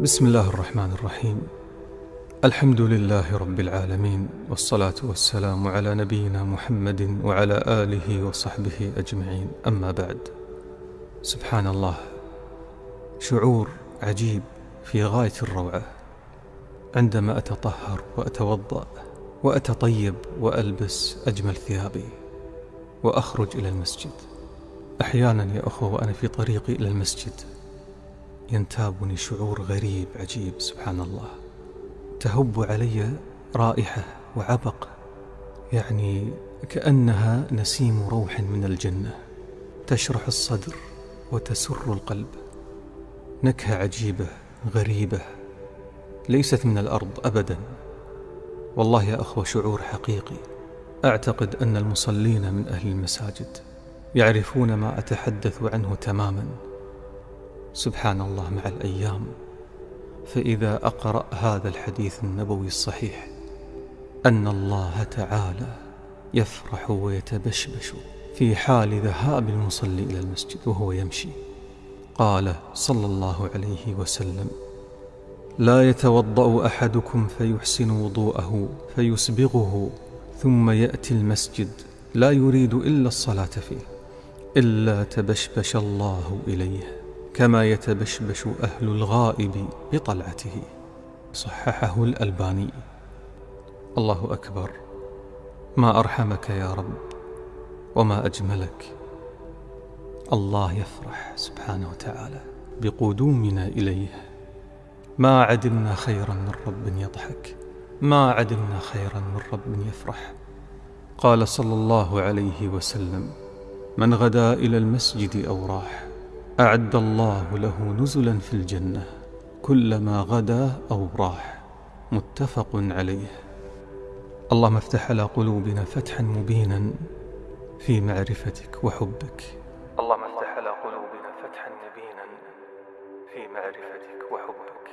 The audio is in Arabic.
بسم الله الرحمن الرحيم. الحمد لله رب العالمين والصلاة والسلام على نبينا محمد وعلى آله وصحبه أجمعين. أما بعد سبحان الله شعور عجيب في غاية الروعة. عندما أتطهر وأتوضأ وأتطيب وألبس أجمل ثيابي وأخرج إلى المسجد. أحيانا يا أخوة وأنا في طريقي إلى المسجد. ينتابني شعور غريب عجيب سبحان الله. تهب علي رائحة وعبق يعني كأنها نسيم روح من الجنة. تشرح الصدر وتسر القلب. نكهة عجيبة غريبة ليست من الأرض أبدا. والله يا أخوة شعور حقيقي. أعتقد أن المصلين من أهل المساجد يعرفون ما أتحدث عنه تماما. سبحان الله مع الأيام فإذا أقرأ هذا الحديث النبوي الصحيح أن الله تعالى يفرح ويتبشبش في حال ذهاب المصلي إلى المسجد وهو يمشي. قال صلى الله عليه وسلم لا يتوضأ أحدكم فيحسن وضوءه فيسبغه ثم يأتي المسجد لا يريد إلا الصلاة فيه إلا تبشبش الله إليه. كما يتبشبش أهل الغائب بطلعته. صححه الألباني. الله أكبر. ما أرحمك يا رب وما أجملك. الله يفرح سبحانه وتعالى بقدومنا إليه. ما عدمنا خيرا من رب يضحك. ما عدمنا خيرا من رب يفرح. قال صلى الله عليه وسلم من غدا إلى المسجد أو راح أعد الله له نزلا في الجنة كلما غدا أو راح. متفق عليه. اللهم افتح على قلوبنا فتحا مبينا في معرفتك وحبك. اللهم افتح على قلوبنا فتحا مبينا في معرفتك وحبك.